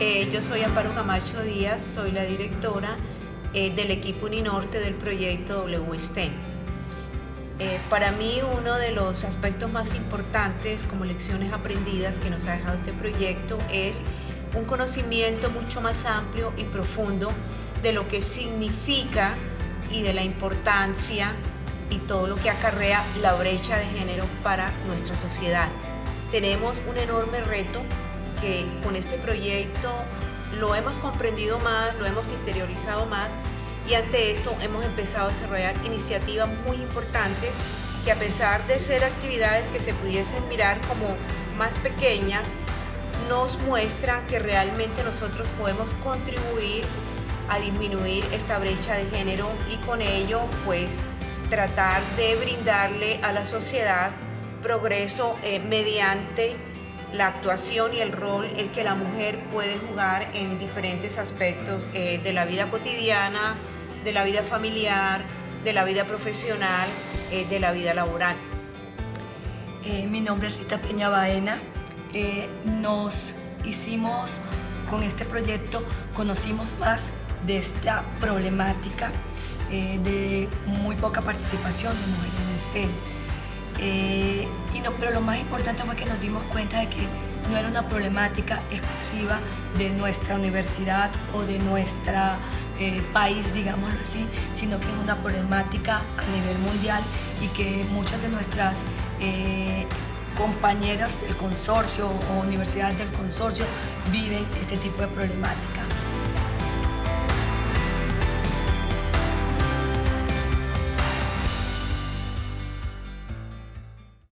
Eh, yo soy Amparo Camacho Díaz, soy la directora eh, del equipo Uninorte del proyecto WSTEM. Eh, para mí uno de los aspectos más importantes como lecciones aprendidas que nos ha dejado este proyecto es un conocimiento mucho más amplio y profundo de lo que significa y de la importancia y todo lo que acarrea la brecha de género para nuestra sociedad. Tenemos un enorme reto con este proyecto lo hemos comprendido más, lo hemos interiorizado más y ante esto hemos empezado a desarrollar iniciativas muy importantes que a pesar de ser actividades que se pudiesen mirar como más pequeñas, nos muestran que realmente nosotros podemos contribuir a disminuir esta brecha de género y con ello pues tratar de brindarle a la sociedad progreso eh, mediante la actuación y el rol el que la mujer puede jugar en diferentes aspectos eh, de la vida cotidiana, de la vida familiar, de la vida profesional, eh, de la vida laboral. Eh, mi nombre es Rita Peña Baena. nos hicimos con este proyecto, conocimos más de esta problemática de muy poca participación de mujeres en STEM pero lo más importante fue que nos dimos cuenta de que no era una problemática exclusiva de nuestra universidad o de nuestro eh, país, digámoslo así, sino que es una problemática a nivel mundial y que muchas de nuestras eh, compañeras del consorcio o universidades del consorcio viven este tipo de problemática.